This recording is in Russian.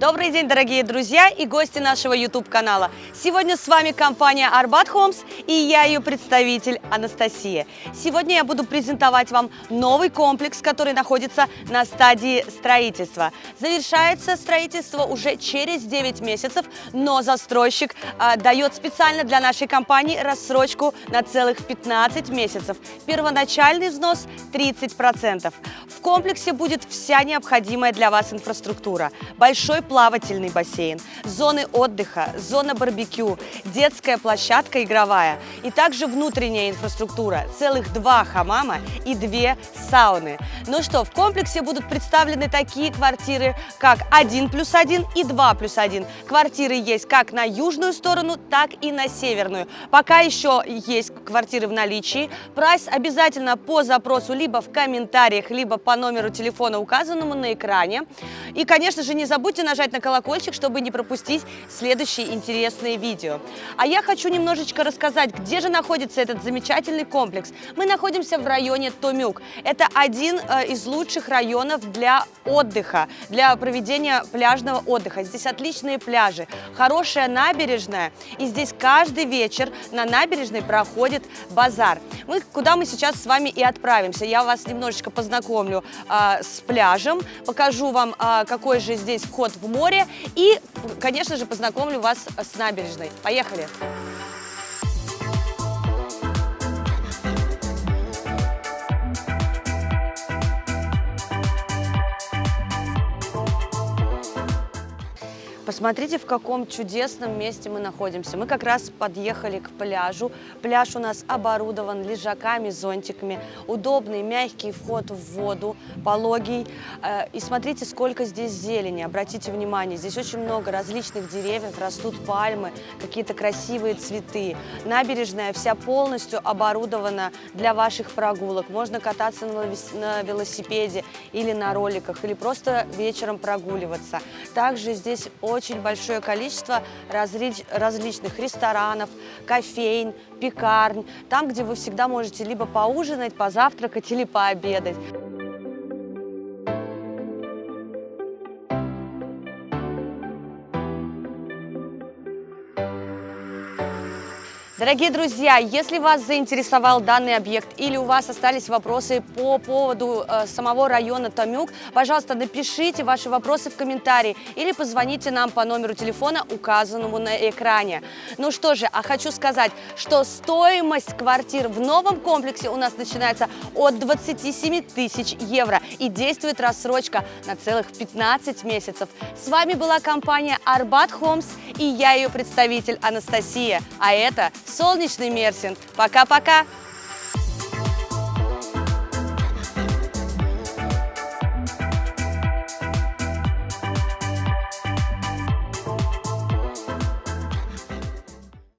Добрый день, дорогие друзья и гости нашего YouTube-канала. Сегодня с вами компания Арбат Homes и я ее представитель Анастасия. Сегодня я буду презентовать вам новый комплекс, который находится на стадии строительства. Завершается строительство уже через 9 месяцев, но застройщик а, дает специально для нашей компании рассрочку на целых 15 месяцев. Первоначальный взнос 30%. В комплексе будет вся необходимая для вас инфраструктура. Большой плавательный бассейн, зоны отдыха, зона барбекю, детская площадка игровая и также внутренняя инфраструктура, целых два хамама и две сауны. Ну что, в комплексе будут представлены такие квартиры, как 1 плюс 1 и 2 плюс 1. Квартиры есть как на южную сторону, так и на северную. Пока еще есть квартиры в наличии. Прайс обязательно по запросу либо в комментариях, либо по номеру телефона, указанному на экране. И, конечно же, не забудьте нажать нажать на колокольчик, чтобы не пропустить следующие интересные видео. А я хочу немножечко рассказать, где же находится этот замечательный комплекс. Мы находимся в районе Томюк. Это один э, из лучших районов для отдыха, для проведения пляжного отдыха. Здесь отличные пляжи, хорошая набережная, и здесь каждый вечер на набережной проходит базар. Мы, куда мы сейчас с вами и отправимся. Я вас немножечко познакомлю э, с пляжем, покажу вам, э, какой же здесь вход в море и, конечно же, познакомлю вас с набережной. Поехали! Посмотрите, в каком чудесном месте мы находимся. Мы как раз подъехали к пляжу. Пляж у нас оборудован лежаками, зонтиками. Удобный, мягкий вход в воду, пологий. Э, и смотрите, сколько здесь зелени. Обратите внимание, здесь очень много различных деревьев, растут пальмы, какие-то красивые цветы. Набережная вся полностью оборудована для ваших прогулок. Можно кататься на велосипеде или на роликах, или просто вечером прогуливаться. Также здесь очень большое количество различ, различных ресторанов, кофейн, пекарнь, там, где вы всегда можете либо поужинать, позавтракать или пообедать. Дорогие друзья, если вас заинтересовал данный объект или у вас остались вопросы по поводу э, самого района Томюк, пожалуйста, напишите ваши вопросы в комментарии или позвоните нам по номеру телефона, указанному на экране. Ну что же, а хочу сказать, что стоимость квартир в новом комплексе у нас начинается от 27 тысяч евро и действует рассрочка на целых 15 месяцев. С вами была компания Арбат Homes и я ее представитель Анастасия, а это Солнечный Мерсин. Пока-пока!